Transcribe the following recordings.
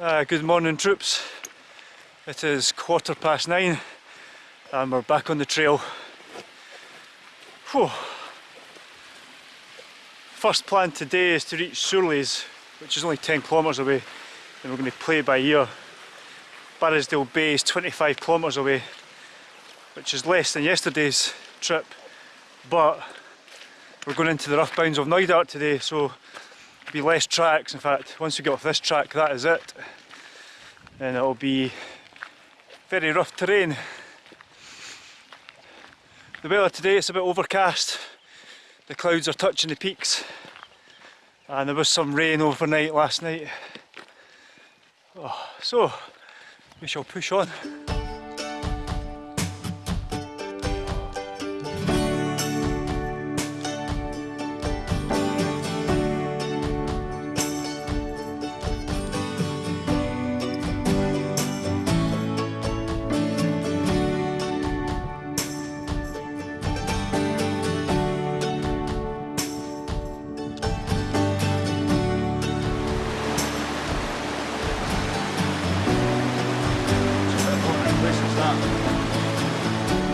Uh, good morning troops. It is quarter past nine and we're back on the trail. Whew. First plan today is to reach Sourlies, which is only 10 kilometres away and we're going to play by ear. Barrisdale Bay is 25 kilometres away, which is less than yesterday's trip, but we're going into the rough bounds of Knoydart today, so be less tracks. In fact, once we get off this track, that is it. And it'll be very rough terrain. The weather today is a bit overcast. The clouds are touching the peaks. And there was some rain overnight last night. Oh, so, we shall push on.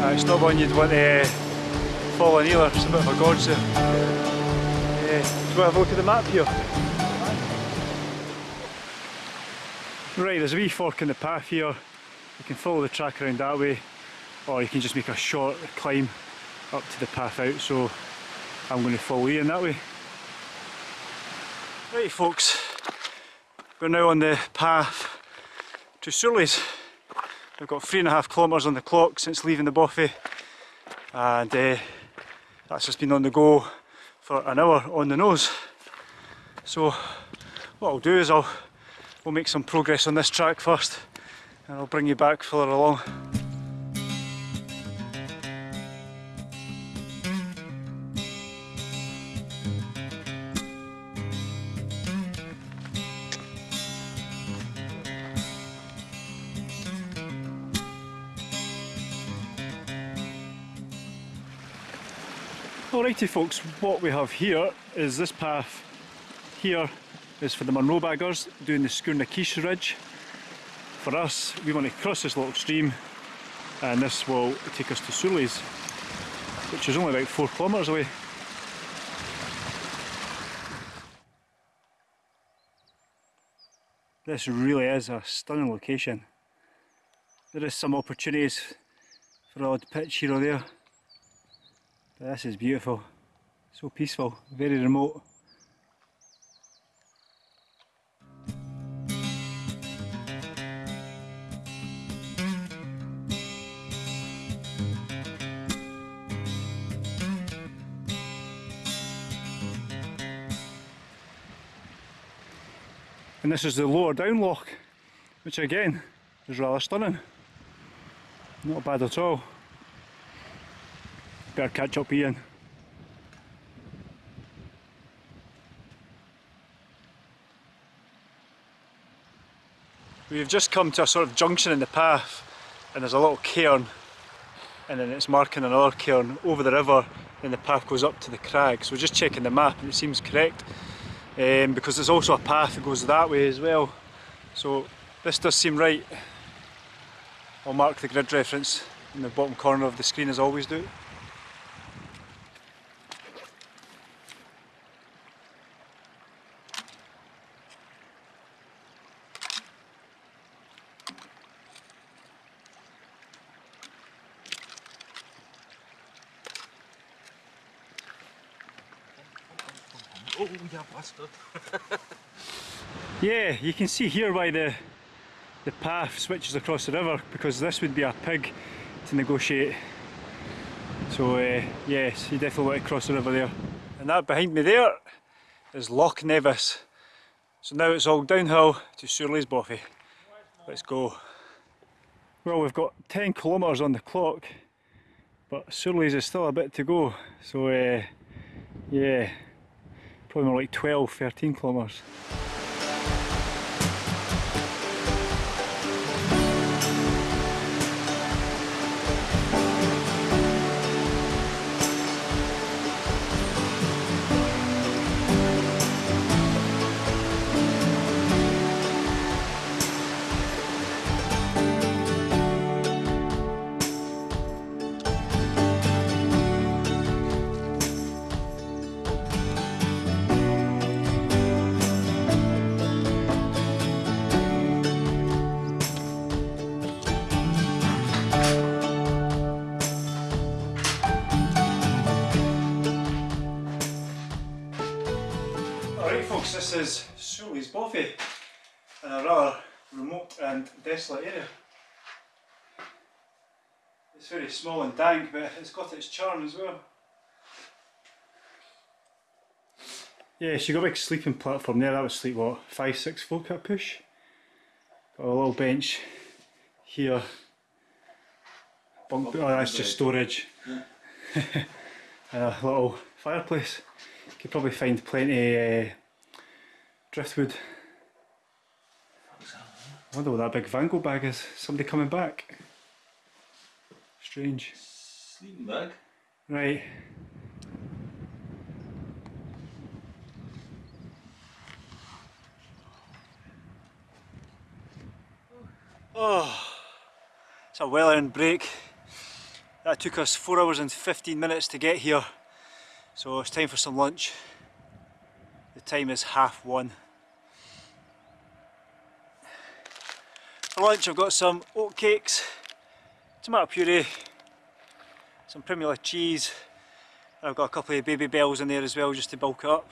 Uh, it's not one you'd want to fall in either, it's a bit of a godsend. Uh, do to have a look at the map here? Right, there's a wee fork in the path here. You can follow the track around that way, or you can just make a short climb up to the path out, so I'm going to follow you in that way. Right folks, we're now on the path to Sourlies. We've got three and a half kilometres on the clock since leaving the Bothy and uh, that's just been on the go for an hour on the nose. So what I'll do is I'll we'll make some progress on this track first and I'll bring you back further along. Folks, what we have here is this path here is for the Munro baggers doing the Sgurr-na-Ciche Ridge. For us, we want to cross this little stream and this will take us to Sourlies, which is only about four kilometres away. This really is a stunning location. There is some opportunities for odd pitch here or there. This is beautiful, so peaceful, very remote. And this is the lower down loch, which again is rather stunning. Not bad at all. Better catch up Ian. We've just come to a sort of junction in the path and there's a little cairn and then it's marking another cairn over the river and the path goes up to the crag. So we're just checking the map and it seems correct um, because there's also a path that goes that way as well. So this does seem right. I'll mark the grid reference in the bottom corner of the screen as I always do. Oh, yeah, bastard. yeah, you can see here why the the path switches across the river because this would be a pig to negotiate. So uh, yes, you definitely want to cross the river there. And that behind me there is Loch Nevis. So now it's all downhill to Sourlies Boffy. Let's go. Well, we've got 10 kilometres on the clock, but Sourlies is still a bit to go. So uh, yeah, probably more like 12, 13 kilometres. Folks, this is Sourlies Boffy in a rather remote and desolate area. It's very small and dank, but it's got its charm as well. Yeah, she got a big sleeping platform there, that would sleep what, five, six folk at push. Got a little bench here. Bunk, oh, that's just storage. and a little fireplace. You could probably find plenty uh, driftwood. I wonder what that big Vango bag is. Somebody coming back. Strange. Sleeping bag. Right. Oh, it's a well earned break. That took us 4 hours and 15 minutes to get here. So it's time for some lunch. The time is half one. For lunch I've got some oat cakes, tomato puree, some Primula cheese, and I've got a couple of baby bells in there as well just to bulk it up.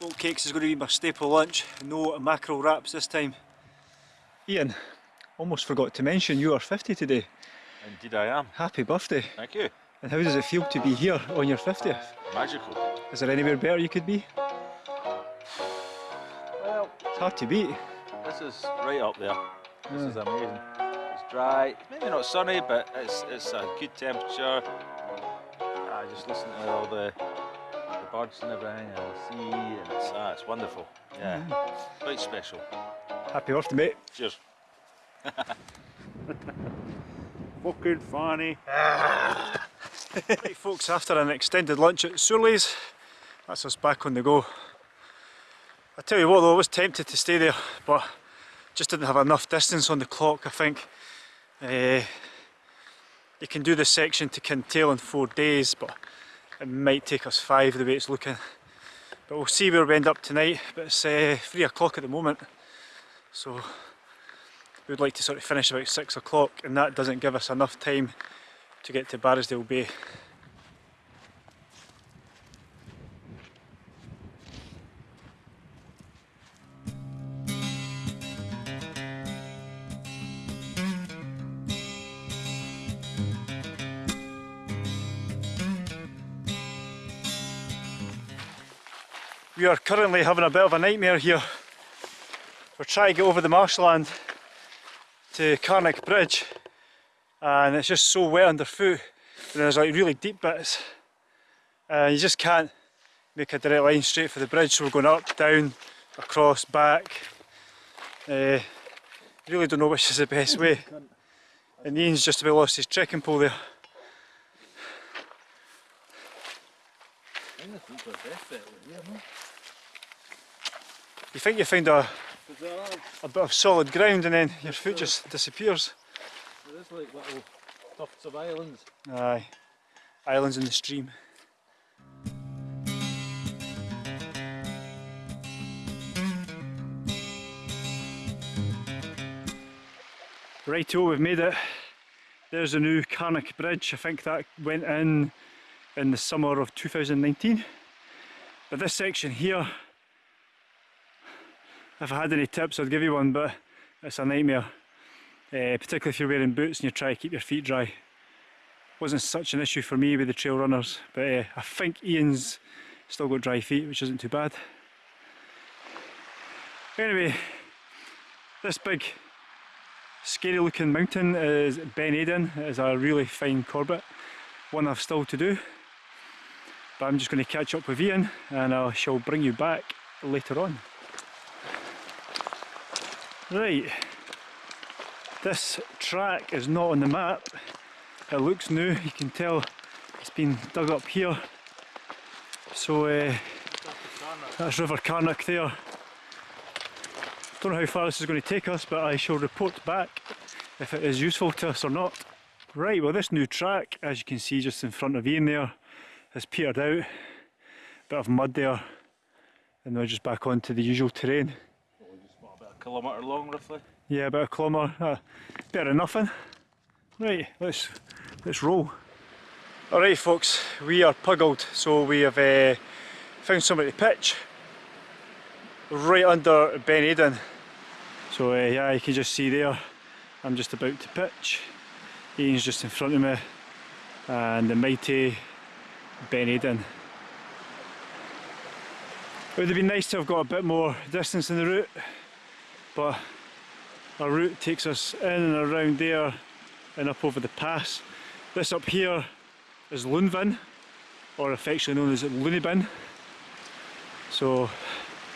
Oat cakes is going to be my staple lunch, no mackerel wraps this time. Ian, almost forgot to mention you are 50 today. Indeed I am. Happy birthday. Thank you. And how does it feel to be here on your 50th? Magical. Is there anywhere better you could be? Well, It's hard to beat. this is right up there. This Yeah. is amazing. It's dry, maybe not sunny, but it's it's a good temperature. I just listen to all the the birds and everything, and the sea, and it's ah, it's wonderful. Yeah, quite special. Happy birthday, mate. Cheers. Fucking funny. Right, folks, after an extended lunch at Sourlies, that's us back on the go. I tell you what though, I was tempted to stay there, but just didn't have enough distance on the clock, I think. Eh, you can do this section to Kintail in four days, but it might take us five the way it's looking. But we'll see where we end up tonight, but it's uh, three o'clock at the moment, so we'd like to sort of finish about six o'clock, and that doesn't give us enough time to get to Barrisdale Bay. We are currently having a bit of a nightmare here. We're trying to get over the marshland to Carnach Bridge and it's just so wet underfoot and there's like really deep bits. And you just can't make a direct line straight for the bridge so we're going up, down, across, back. Uh, really don't know which is the best way. And Ian's just about lost his trekking pole there. You think you find a, a bit of solid ground and then your foot just disappears There's like little tufts of islands. Aye, islands in the stream. Righto, we've made it. There's the new Carnach Bridge. I think that went in in the summer of 2019. But this section here, if I had any tips I'd give you one, but it's a nightmare. Uh, particularly if you're wearing boots and you try to keep your feet dry. Wasn't such an issue for me with the trail runners, but uh, I think Ian's still got dry feet, which isn't too bad. Anyway, this big scary looking mountain is Ben Aden. It is a really fine Corbett, one I've still to do. But I'm just going to catch up with Ian and I shall bring you back later on. Right. This track is not on the map. It looks new, you can tell it's been dug up here. So uh, that's River Carnach there. Don't know how far this is going to take us, but I shall report back if it is useful to us or not. Right, well this new track, as you can see just in front of Ian there, has petered out. a Bit of mud there, and we're just back onto the usual terrain. About a kilometre long, roughly. Yeah, about a kilometre. Uh, better than nothing. Right, let's let's roll. Alright folks, we are puggled, so we have uh, found somebody to pitch right under Ben Aden. So uh, yeah, you can just see there, I'm just about to pitch. Ian's just in front of me and the mighty Ben Aden. It would have been nice to have got a bit more distance in the route, but our route takes us in and around there and up over the pass. This up here is Lunvin, or affectionately known as Loonibin. So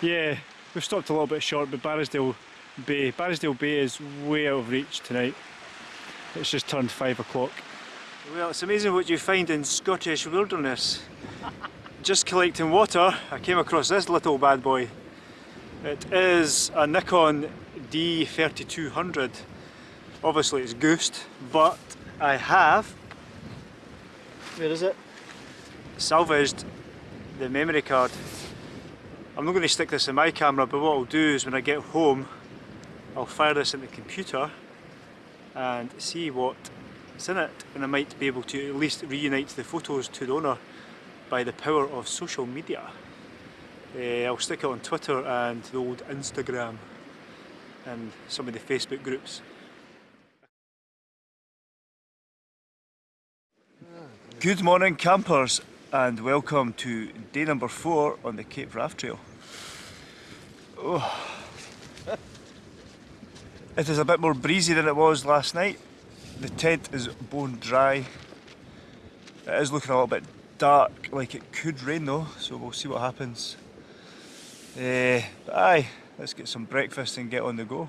yeah, we've stopped a little bit short, but Barrisdale Bay, Barrisdale Bay is way out of reach tonight. It's just turned five o'clock. Well, it's amazing what you find in Scottish wilderness. just collecting water, I came across this little bad boy. It is a Nikon D3200. Obviously it's goosed, but I have, where is it? Salvaged the memory card. I'm not going to stick this in my camera, but what I'll do is when I get home, I'll fire this in the computer and see what's in it and I might be able to at least reunite the photos to the owner by the power of social media. Uh, I'll stick it on Twitter and the old Instagram and some of the Facebook groups. Good morning campers and welcome to day number four on the Cape Wrath Trail. Oh. It is a bit more breezy than it was last night. The tent is bone dry. It is looking a little bit dark, like it could rain though, so we'll see what happens. Uh, aye, let's get some breakfast and get on the go.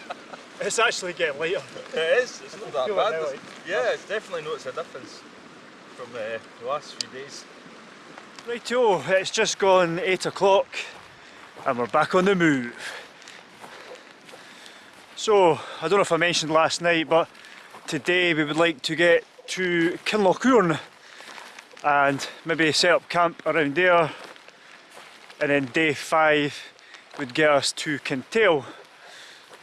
It's actually getting lighter. It is, it's not that bad. like- yeah, it's definitely noticed a difference from uh, the last few days. Righto, it's just gone 8 o'clock and we're back on the move. So, I don't know if I mentioned last night, but today we would like to get to Kinloch Hourn and maybe set up camp around there and then day 5 would get us to Kintail.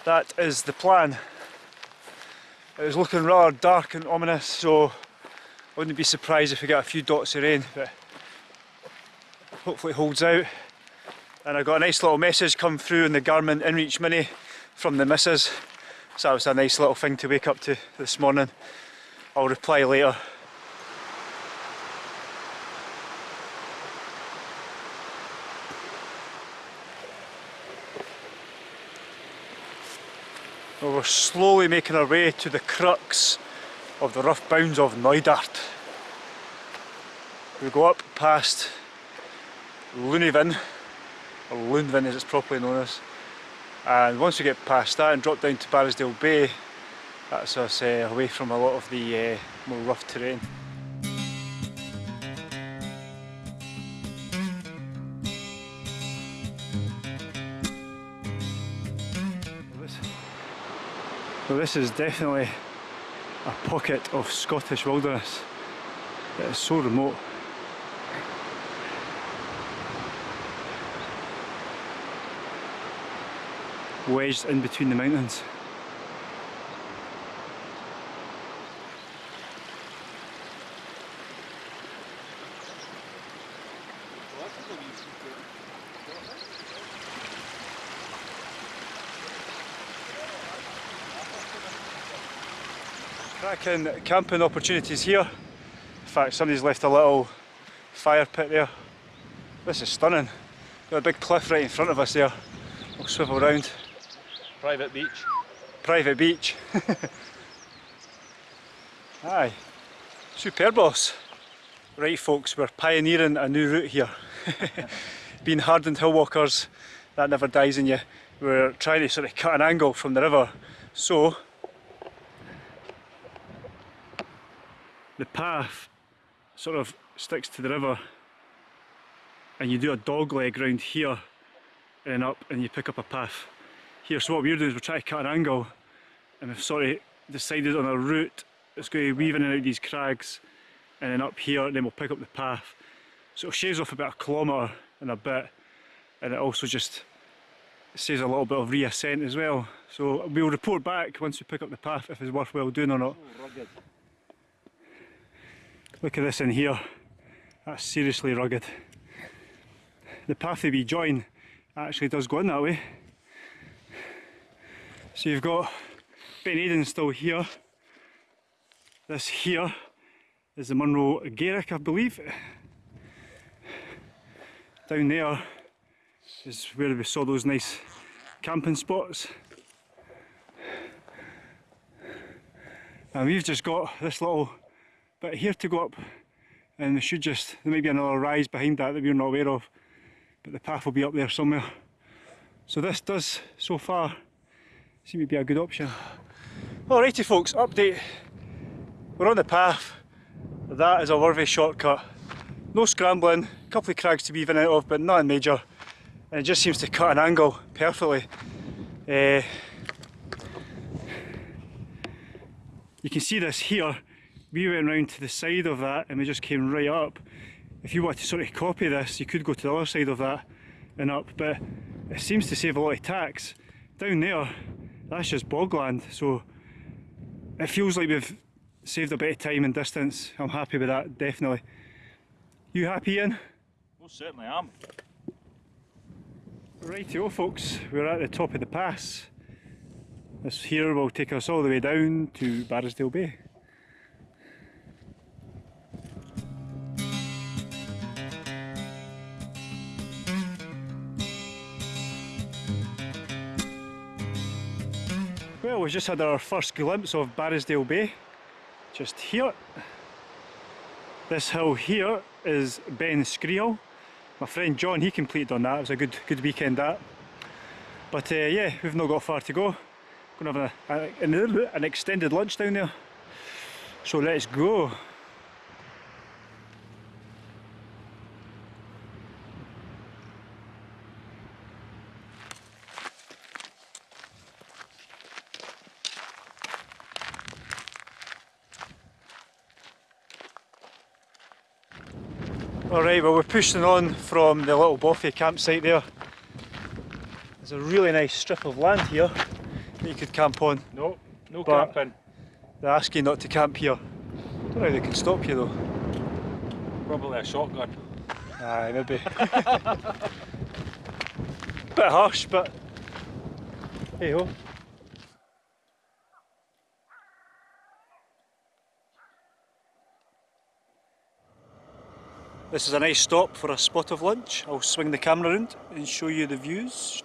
That is the plan. It was looking rather dark and ominous, so I wouldn't be surprised if we get a few dots of rain, but hopefully it holds out. And I got a nice little message come through in the Garmin InReach Mini from the missus. So that was a nice little thing to wake up to this morning. I'll reply later. Slowly making our way to the crux of the rough bounds of Knoydart. We go up past Lunivin, or Lunvin as it's properly known as, and once we get past that and drop down to Barrisdale Bay, that's us uh, away from a lot of the uh, more rough terrain. This is definitely a pocket of Scottish wilderness. It is so remote. Wedged in between the mountains. Cracking camping opportunities here. In fact, somebody's left a little fire pit there. This is stunning. Got a big cliff right in front of us there. We'll swivel round. Private beach. Private beach. Aye. Superb boss. Right folks, we're pioneering a new route here. Being hardened hill walkers, that never dies in you. We're trying to sort of cut an angle from the river. So, the path sort of sticks to the river and you do a dog leg round here and up and you pick up a path here. So what we're doing is we're trying to cut an angle and we've sort of decided on a route that's going to weave in and out these crags and then up here and then we'll pick up the path. So it shaves off about a kilometre and a bit and it also just saves a little bit of reascent as well. So we'll report back once we pick up the path if it's worthwhile doing or not. Look at this in here. That's seriously rugged. The path that we join actually does go in that way. So you've got Ben Aden still here. This here is the Munro Gaelic, I believe. Down there is where we saw those nice camping spots. And we've just got this little bit here to go up and we should just, there may be another rise behind that that we're not aware of but the path will be up there somewhere. So this does, so far, seem to be a good option. Alrighty folks, update. We're on the path. That is a worthy shortcut. No scrambling, a couple of crags to be and out of, but nothing major. And it just seems to cut an angle perfectly. Uh, you can see this here. We went round to the side of that and we just came right up. If you want to sort of copy this, you could go to the other side of that and up, but it seems to save a lot of tax. Down there, that's just bogland, so it feels like we've saved a bit of time and distance. I'm happy with that, definitely. You happy, Ian? Most certainly am. Rightio folks, we're at the top of the pass. This here will take us all the way down to Barrisdale Bay. Well, we've just had our first glimpse of Barrisdale Bay, just here. This hill here is Ben Screal. My friend John, he completed on that, it was a good good weekend that. But uh, yeah, we've not got far to go. Gonna have a, a, an extended lunch down there. So let's go. Alright, well we're pushing on from the little Boffey campsite there. There's a really nice strip of land here that you could camp on. No, no But- camping. They ask you not to camp here. I don't know how they can stop you though. Probably a shotgun. Aye, maybe. Bit harsh, but hey ho. This is a nice stop for a spot of lunch. I'll swing the camera around and show you the views.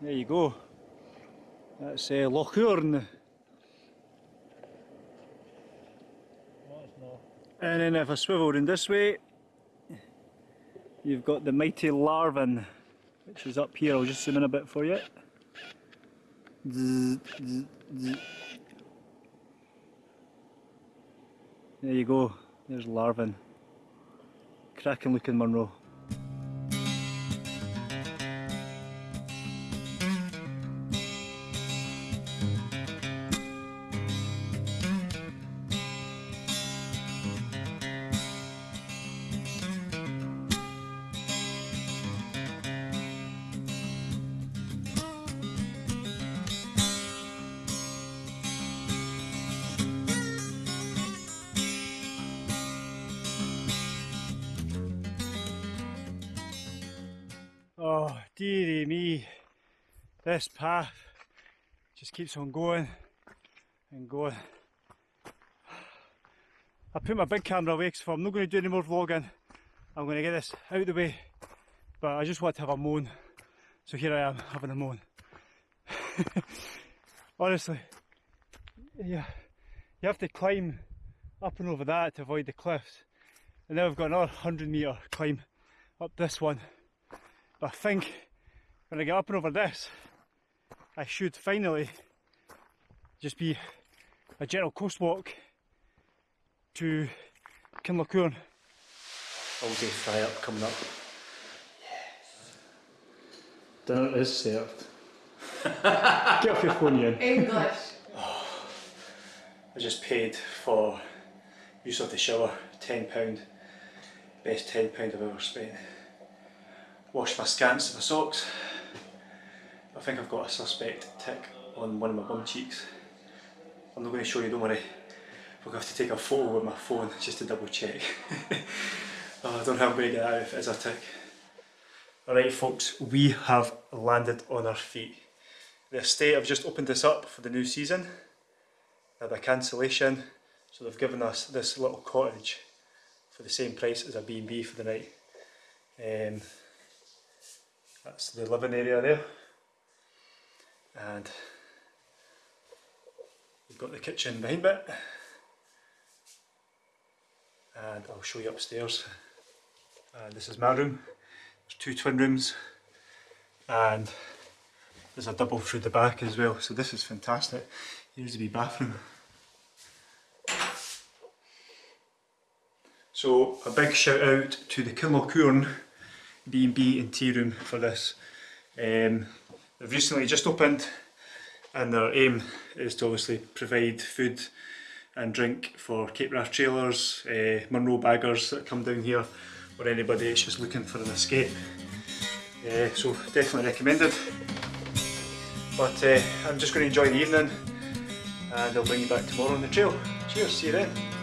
There you go. That's uh, Loch Hourn. And then if I swivel in this way, you've got the mighty Ladhar Bheinn, which is up here. I'll just zoom in a bit for you. Zzz, zzz, zzz. There you go, there's Ladhar Bheinn. Cracking looking Munro. Oh, dearie me. This path just keeps on going and going. I put my big camera away because I'm not going to do any more vlogging. I'm going to get this out of the way. But I just want to have a moan. So here I am having a moan. Honestly, yeah, you have to climb up and over that to avoid the cliffs. And now we've got another 100 metre climb up this one. But I think when I get up and over this, I should finally just be a gentle coast walk to Kinloch Hourn. All day fry up coming up. Yes. Dinner is served. Get off your phone, Ian. English. I just paid for use of the shower, £10. Best £10 I've ever spent. Washed my scants and my socks. I think I've got a suspect tick on one of my bum cheeks. I'm not going to show you, don't worry. We'll have to take a photo with my phone just to double check. oh, I don't know how I'm going to get out if it is a tick. Alright folks, we have landed on our feet. The estate, I've just opened this up for the new season. They had a cancellation, so they've given us this little cottage for the same price as a B&B for the night. Um, that's the living area there. And we've got the kitchen behind it. And I'll show you upstairs. And this is my room. There's two twin rooms. And there's a double through the back as well. So this is fantastic. Here's the bathroom. So a big shout out to the Kilmalcoorn B&B and tea room for this. Um, they've recently just opened and their aim is to obviously provide food and drink for Cape Wrath trailers, uh, Munro baggers that come down here or anybody that's just looking for an escape. Uh, so definitely recommended. But uh, I'm just going to enjoy the evening and I'll bring you back tomorrow on the trail. Cheers, see you then.